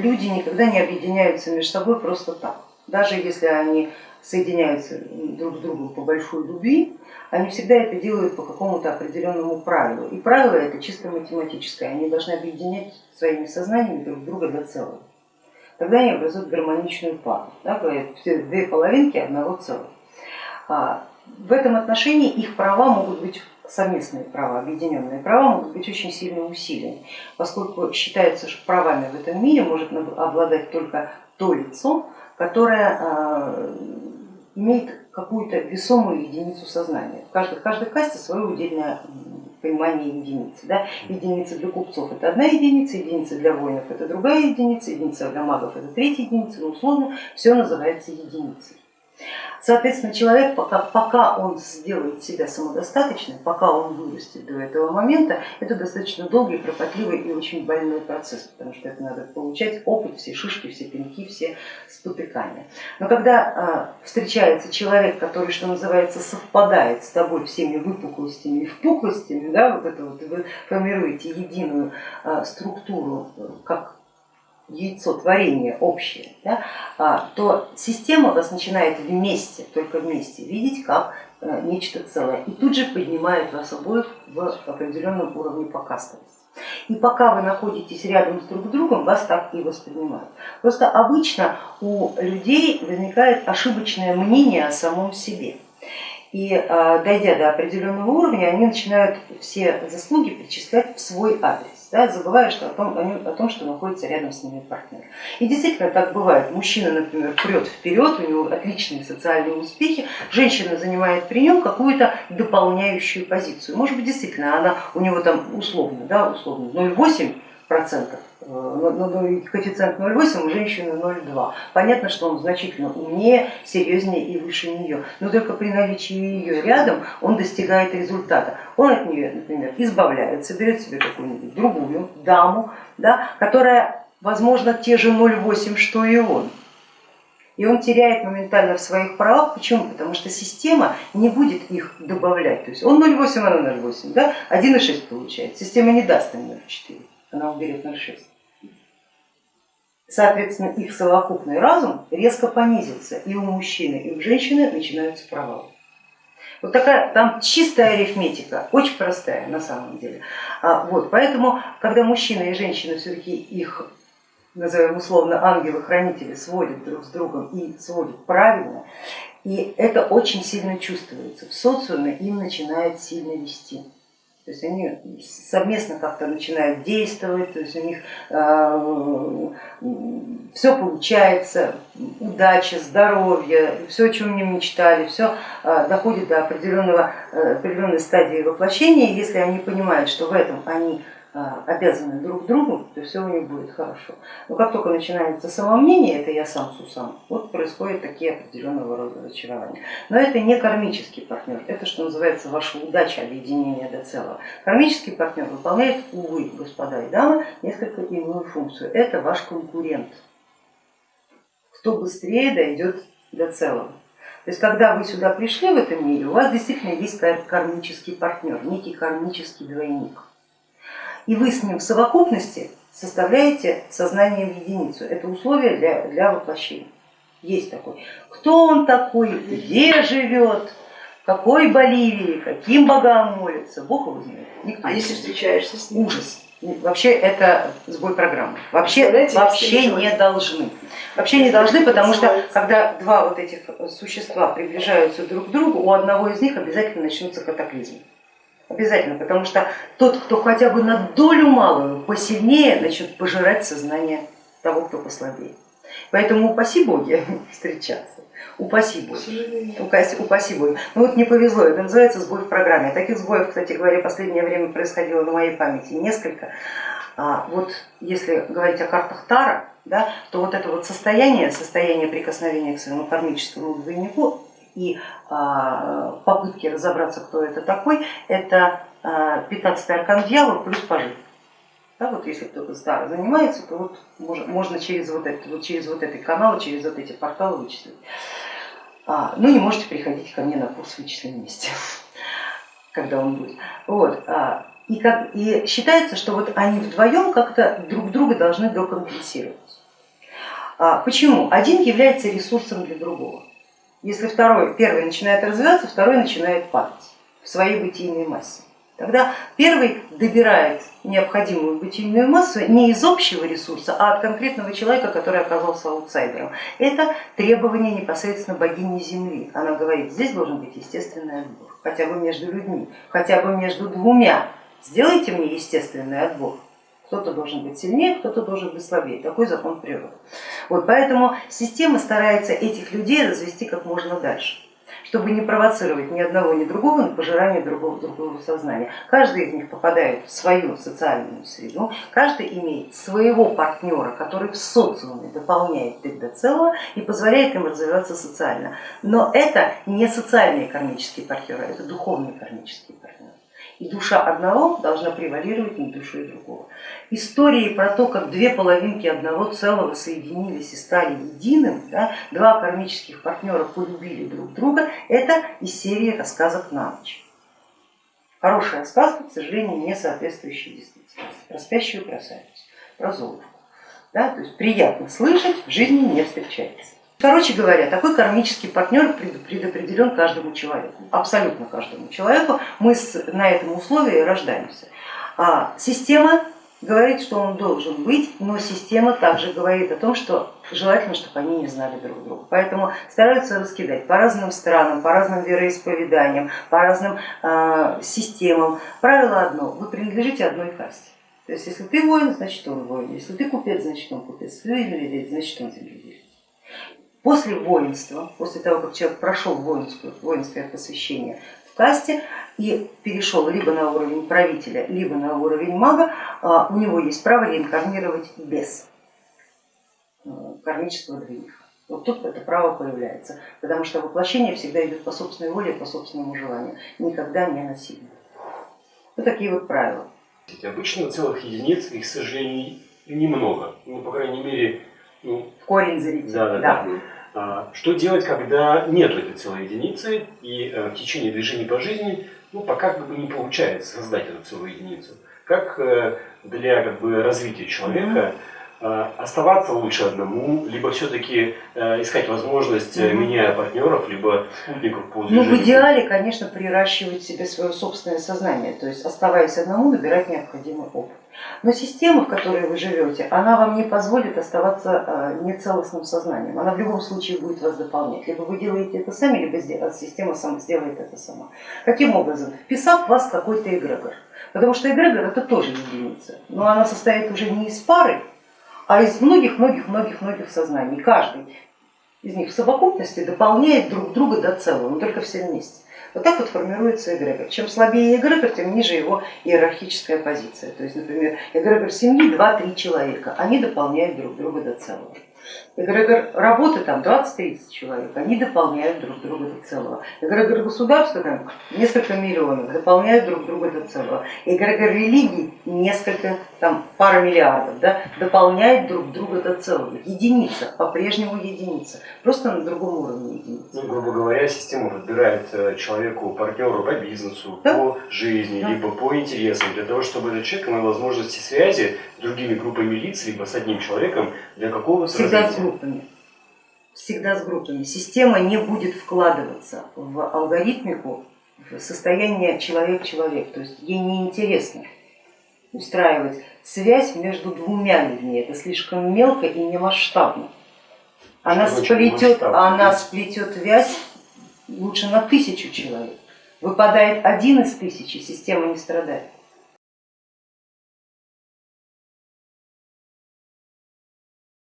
люди никогда не объединяются между собой просто так. Даже если они соединяются друг с другом по большой любви, они всегда это делают по какому-то определенному правилу. И правило это чисто математическое, они должны объединять своими сознаниями друг друга до целого. Тогда они образуют гармоничную пару, да, все две половинки одного целого. А, в этом отношении их права могут быть совместные права, объединенные права могут быть очень сильно усилены, поскольку считается, что правами в этом мире может обладать только то лицо, которое а, имеет какую-то весомую единицу сознания. В каждой, в каждой касте свое удельное понимание единицы. Да? Единица для купцов это одна единица, единица для воинов это другая единица, единица для магов это третья единица, но условно все называется единицей. Соответственно, человек, пока, пока он сделает себя самодостаточным, пока он вырастет до этого момента, это достаточно долгий, кропотливый и очень больной процесс, потому что это надо получать опыт, все шишки, все пеньки, все спотыкания. Но когда э, встречается человек, который, что называется, совпадает с тобой всеми выпуклостями и впуклостями, да, вот это вот, вы формируете единую э, структуру, как яйцо творения общее, да, а, то система вас начинает вместе, только вместе видеть как э, нечто целое и тут же поднимает вас обоих в определенном уровне покастовости. И пока вы находитесь рядом с друг другом, вас так и воспринимают. Просто обычно у людей возникает ошибочное мнение о самом себе. И а, дойдя до определенного уровня, они начинают все заслуги причислять в свой адрес да, забывая что о, том, о том, что находится рядом с ними партнер. И действительно так бывает. Мужчина, например, прет вперед, у него отличные социальные успехи, женщина занимает при нем какую-то дополняющую позицию. Может быть, действительно, она у него там условно, да, условно 0,8 процентов, э, но коэффициент 0,8, у женщины 0,2. Понятно, что он значительно умнее, серьезнее и выше нее, но только при наличии ее рядом он достигает результата. Он от нее, например, избавляется, берет себе какую-нибудь другую даму, да, которая, возможно, те же 0,8, что и он. И он теряет моментально в своих правах. Почему? Потому что система не будет их добавлять. То есть он 0,8, она 0,8, да? 1,6 получает. Система не даст им 0,4 она уберет 0,6. Соответственно, их совокупный разум резко понизился, и у мужчины, и у женщины начинаются провалы. Вот такая там чистая арифметика, очень простая на самом деле. А, вот, поэтому, когда мужчина и женщина все-таки их, назовем условно, ангелы-хранители сводят друг с другом и сводят правильно, и это очень сильно чувствуется, в социуме им начинает сильно вести. То есть они совместно как-то начинают действовать, то есть у них э, все получается, удача, здоровье, все, о чем они мечтали, все э, доходит до определенного, э, определенной стадии воплощения, если они понимают, что в этом они обязаны друг другу, то все у них будет хорошо. Но как только начинается самомнение, это я сам сусам, вот происходят такие определенного рода разочарования. Но это не кармический партнер, это что называется ваша удача объединения до целого. Кармический партнер выполняет, увы, господа и дамы, несколько иную функцию. Это ваш конкурент, кто быстрее дойдет до целого. То есть когда вы сюда пришли в этом мире, у вас действительно есть кармический партнер, некий кармический двойник и вы с ним в совокупности составляете сознание в единицу. Это условие для, для воплощения. Есть такой. Кто он такой, где живет, какой Боливии, каким богам молится, Бог его знает. Никто а если встречаешься с ним? Ужас. Вообще это сбой программы. Вообще, вообще не должны. Вообще не должны, потому что когда два вот этих существа приближаются друг к другу, у одного из них обязательно начнутся катаклизмы. Обязательно, потому что тот, кто хотя бы на долю малую посильнее, начнет пожирать сознание того, кто послабее. Поэтому упаси боги встречаться, упаси боги, упаси боги. Ну вот не повезло, это называется сбой в программе. Таких сбоев, кстати говоря, в последнее время происходило на моей памяти несколько. А вот если говорить о картах Тара, да, то вот это вот состояние, состояние прикосновения к своему кармическому двойнику и а, попытки разобраться, кто это такой, это 15 аркан дьявол плюс пожив. Да, вот если кто-то старо занимается, то вот можно, можно через, вот это, вот через вот эти каналы, через вот эти порталы вычислить. А, ну не можете приходить ко мне на курс вычисления вместе, когда он будет. Вот, а, и, как, и считается, что вот они вдвоем как-то друг друга должны докомпенсировать. А, почему? Один является ресурсом для другого. Если второй, первый начинает развиваться, второй начинает падать в своей бытийной массе. Тогда первый добирает необходимую бытийную массу не из общего ресурса, а от конкретного человека, который оказался аутсайдером. Это требование непосредственно богини Земли. Она говорит, здесь должен быть естественный отбор, хотя бы между людьми, хотя бы между двумя. Сделайте мне естественный отбор. Кто-то должен быть сильнее, кто-то должен быть слабее. Такой закон природы. Вот поэтому система старается этих людей развести как можно дальше чтобы не провоцировать ни одного, ни другого на пожирание другого, другого сознания. Каждый из них попадает в свою социальную среду, каждый имеет своего партнера, который в социуме дополняет их до целого и позволяет им развиваться социально. Но это не социальные кармические партнеры, это духовные кармические партнеры и душа одного должна превалировать над душой другого. Истории про то, как две половинки одного целого соединились и стали единым, да, два кармических партнера полюбили друг друга, это из серии рассказок на ночь. Хорошая сказка, к сожалению, не соответствующая действительности. Про спящую красавицу, про Золушку. Да, то есть приятно слышать, в жизни не встречается. Короче говоря, такой кармический партнер предопределен каждому человеку, абсолютно каждому человеку. Мы на этом условии рождаемся. А система говорит, что он должен быть, но система также говорит о том, что желательно, чтобы они не знали друг друга. Поэтому стараются раскидать по разным странам, по разным вероисповеданиям, по разным э, системам. Правило одно, вы принадлежите одной касте. То есть если ты воин, значит он воин, если ты купец, значит он купец, если ты земледелец, значит он земледелец. После воинства, после того, как человек прошел воинское, воинское посвящение в касте и перешел либо на уровень правителя, либо на уровень мага, а, у него есть право реинкарнировать без э, кармического древних. Вот тут это право появляется, потому что воплощение всегда идет по собственной воле, по собственному желанию, никогда не насильно. Вот такие вот правила. Обычно целых единиц, их, к сожалению, немного. Ну, по крайней мере, ну, корень зрителя. Да, да, да. А, что делать, когда нет этой целой единицы и э, в течение движения по жизни ну, пока как бы не получается создать эту целую единицу? Как э, для как бы, развития человека э, оставаться лучше одному, либо все-таки искать возможность, угу. меняя партнеров, либо движению? Ну, в идеале, конечно, приращивать себе свое собственное сознание, то есть оставаясь одному, набирать необходимый опыт. Но система, в которой вы живете, она вам не позволит оставаться э, нецелостным сознанием. Она в любом случае будет вас дополнять. Либо вы делаете это сами, либо система сама сделает это сама. Каким образом? Вписав вас какой-то эгрегор. Потому что эгрегор это тоже единица, но она состоит уже не из пары, а из многих-многих-многих-многих сознаний. Каждый из них в совокупности дополняет друг друга до целого, но только все вместе. Вот так вот формируется эгрегор. Чем слабее эгрегор, тем ниже его иерархическая позиция. То есть, например, эгрегор семьи 2-3 человека, они дополняют друг друга до целого. Эгрегор работы там 20-30 человек, они дополняют друг друга до целого. Эгрегор государства там несколько миллионов, дополняют друг друга до целого. Эгрегор религии несколько, там пара миллиардов, да, дополняют друг друга до целого. Единица, по-прежнему единица, просто на другом уровне единица. Ну, грубо говоря, система подбирает э, человеку партнеру по бизнесу, да? по жизни, да. либо по интересам, для того, чтобы этот человек имел возможности связи с другими группами лиц, либо с одним человеком для какого-то Всегда с группами. Всегда с группами. Система не будет вкладываться в алгоритмику в состояние человек-человек. То есть ей не интересно устраивать связь между двумя людьми. Это слишком мелко и не масштабно. Она сплетет, она сплетет вязь лучше на тысячу человек. Выпадает один из тысячи, система не страдает.